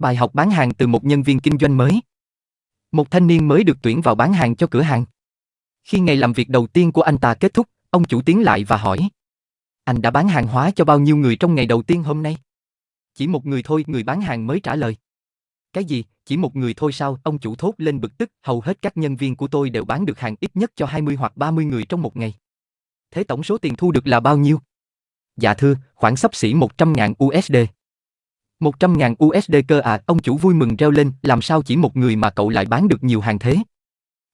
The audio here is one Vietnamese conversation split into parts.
Bài học bán hàng từ một nhân viên kinh doanh mới. Một thanh niên mới được tuyển vào bán hàng cho cửa hàng. Khi ngày làm việc đầu tiên của anh ta kết thúc, ông chủ tiến lại và hỏi. Anh đã bán hàng hóa cho bao nhiêu người trong ngày đầu tiên hôm nay? Chỉ một người thôi, người bán hàng mới trả lời. Cái gì, chỉ một người thôi sao? Ông chủ thốt lên bực tức, hầu hết các nhân viên của tôi đều bán được hàng ít nhất cho 20 hoặc 30 người trong một ngày. Thế tổng số tiền thu được là bao nhiêu? Dạ thưa, khoảng sắp xỉ 100.000 USD. 100.000 USD cơ à, ông chủ vui mừng reo lên, làm sao chỉ một người mà cậu lại bán được nhiều hàng thế?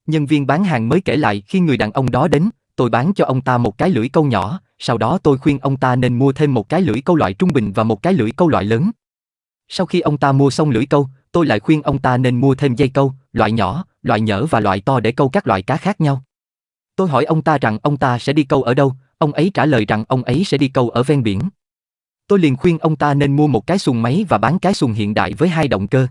Nhân viên bán hàng mới kể lại khi người đàn ông đó đến, tôi bán cho ông ta một cái lưỡi câu nhỏ, sau đó tôi khuyên ông ta nên mua thêm một cái lưỡi câu loại trung bình và một cái lưỡi câu loại lớn. Sau khi ông ta mua xong lưỡi câu, tôi lại khuyên ông ta nên mua thêm dây câu, loại nhỏ, loại nhỡ và loại to để câu các loại cá khác nhau. Tôi hỏi ông ta rằng ông ta sẽ đi câu ở đâu, ông ấy trả lời rằng ông ấy sẽ đi câu ở ven biển. Tôi liền khuyên ông ta nên mua một cái xuồng máy và bán cái xuồng hiện đại với hai động cơ.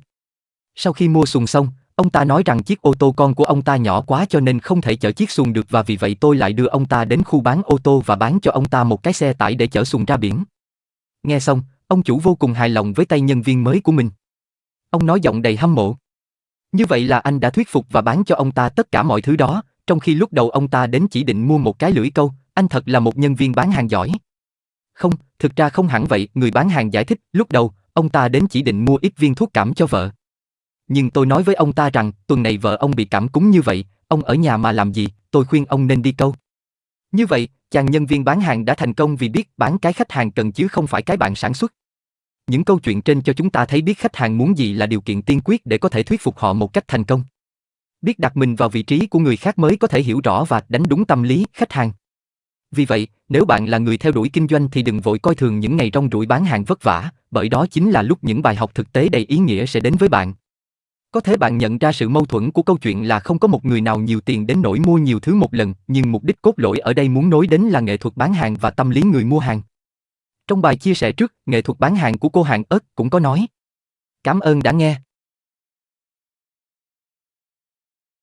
Sau khi mua xuồng xong, ông ta nói rằng chiếc ô tô con của ông ta nhỏ quá cho nên không thể chở chiếc xuồng được và vì vậy tôi lại đưa ông ta đến khu bán ô tô và bán cho ông ta một cái xe tải để chở xuồng ra biển. Nghe xong, ông chủ vô cùng hài lòng với tay nhân viên mới của mình. Ông nói giọng đầy hâm mộ. Như vậy là anh đã thuyết phục và bán cho ông ta tất cả mọi thứ đó, trong khi lúc đầu ông ta đến chỉ định mua một cái lưỡi câu, anh thật là một nhân viên bán hàng giỏi. Không, thực ra không hẳn vậy, người bán hàng giải thích, lúc đầu, ông ta đến chỉ định mua ít viên thuốc cảm cho vợ. Nhưng tôi nói với ông ta rằng, tuần này vợ ông bị cảm cúm như vậy, ông ở nhà mà làm gì, tôi khuyên ông nên đi câu. Như vậy, chàng nhân viên bán hàng đã thành công vì biết bán cái khách hàng cần chứ không phải cái bạn sản xuất. Những câu chuyện trên cho chúng ta thấy biết khách hàng muốn gì là điều kiện tiên quyết để có thể thuyết phục họ một cách thành công. Biết đặt mình vào vị trí của người khác mới có thể hiểu rõ và đánh đúng tâm lý khách hàng. Vì vậy, nếu bạn là người theo đuổi kinh doanh thì đừng vội coi thường những ngày rong ruổi bán hàng vất vả, bởi đó chính là lúc những bài học thực tế đầy ý nghĩa sẽ đến với bạn. Có thể bạn nhận ra sự mâu thuẫn của câu chuyện là không có một người nào nhiều tiền đến nỗi mua nhiều thứ một lần, nhưng mục đích cốt lõi ở đây muốn nói đến là nghệ thuật bán hàng và tâm lý người mua hàng. Trong bài chia sẻ trước, nghệ thuật bán hàng của cô hàng ớt cũng có nói. Cảm ơn đã nghe.